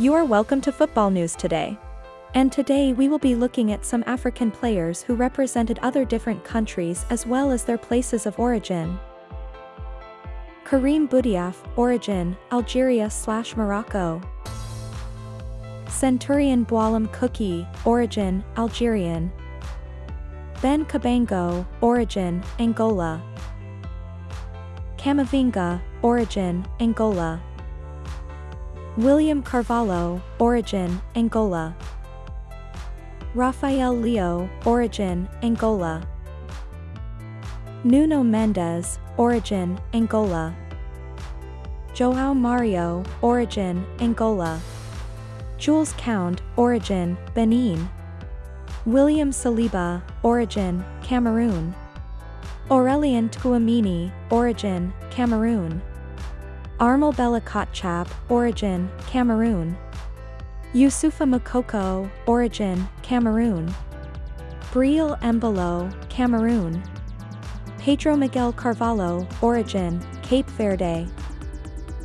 You are welcome to Football News today. And today we will be looking at some African players who represented other different countries as well as their places of origin. Karim Boudiaf, origin, Algeria slash Morocco. Centurion Boualem Khoukhi, origin, Algerian. Ben Cabango, origin, Angola. Camavinga, origin, Angola. William Carvalho, origin, Angola. Rafael Leão, origin, Angola. Nuno Mendes, origin, Angola. João Mario, origin, Angola. Jules Kounde, origin, Benin. William Saliba, origin, Cameroon. Aurelien Tchouameni, origin, Cameroon. Armel Bella origin, Cameroon. Youssoufa Moukoko, origin, Cameroon. Breel Embolo, Cameroon. Pedro Miguel Carvalho, origin, Cape Verde.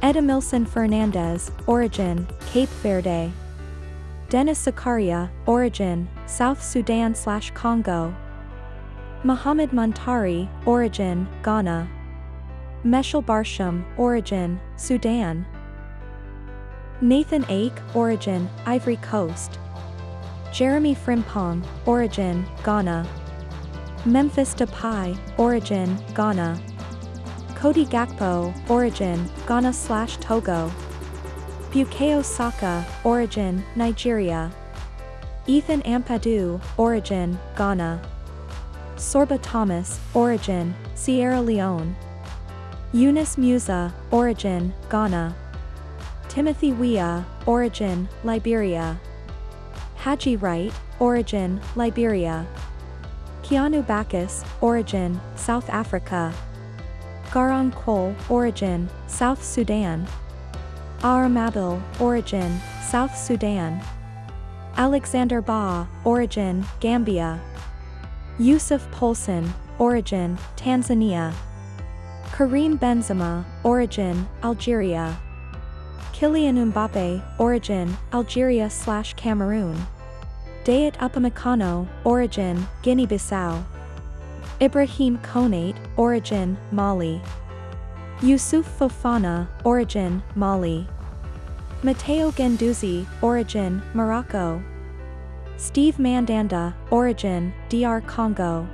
Edimilson Fernandes, origin, Cape Verde. Denis Zakaria, origin, South Sudan slash Congo. Mohamed Muntari, origin, Ghana. Meshaal Barsham, origin, Sudan. Nathan Ake, origin, Ivory Coast. Jeremy Frimpong, origin, Ghana. Memphis Depay, origin, Ghana. Cody Gakpo, origin, Ghana slash Togo. Bukayo Saka, origin, Nigeria. Ethan Ampadu, origin, Ghana. Sorba Thomas, origin, Sierra Leone. Yunus Musah, origin, Ghana. Timothy Weah, origin, Liberia. Haji Wright, origin, Liberia. Keanu Baccus, origin, South Africa. Garang Kuol, origin, South Sudan. Awer Mabil, origin, South Sudan. Alexander Bah, origin, Gambia. Yussuf Poulsen, origin, Tanzania. Karim Benzema, origin, Algeria. Kylian Mbappe, origin, Algeria slash Cameroon. Dayot Upamecano, origin, Guinea-Bissau. Ibrahim Konate, origin, Mali. Youssouf Fofana, origin, Mali. Matteo Guendouzi, origin, Morocco. Steve Mandanda, origin, DR Congo.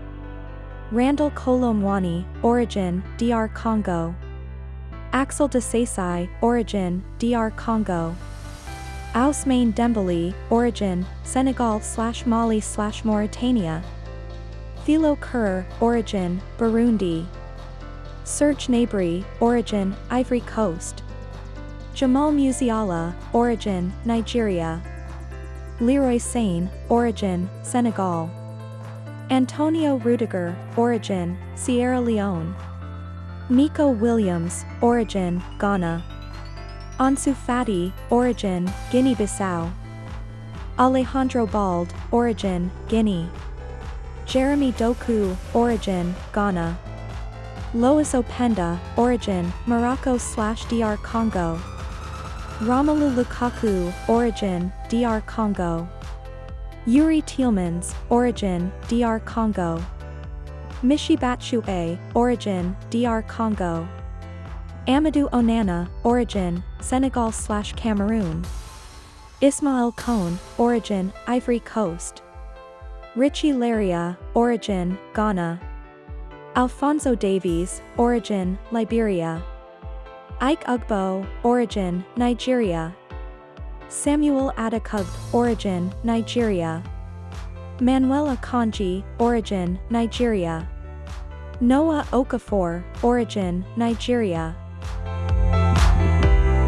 Randal Kolo Muani, origin, DR Congo. Axel Disasi, origin, DR Congo. Ousmane Dembele, origin, Senegal slash Mali slash Mauritania. Thilo Kehrer, origin, Burundi. Serge Gnabry, origin, Ivory Coast. Jamal Musiala, origin, Nigeria. Leroy Sane, origin, Senegal. Antonio Rudiger, origin, Sierra Leone. Nico Williams, origin, Ghana. Ansu Fati, origin, Guinea-Bissau. Alejandro Balde, origin, Guinea. Jeremy Doku, origin, Ghana. Loïs Openda, origin, Morocco slash DR Congo. Romelu Lukaku, origin, DR Congo. Youri Tielemans, origin, DR Congo. Michy Batshuayi, origin, DR Congo. Amadou Onana, origin, Senegal slash Cameroon. Ismail Kone, origin, Ivory Coast. Richie Laryea, origin, Ghana. Alphonso Davies, origin, Liberia. Ike Ugbo, origin, Nigeria. Samuel Adekugbe, origin, Nigeria. Manuel Akanji, origin, Nigeria. Noah Okafor, origin, Nigeria.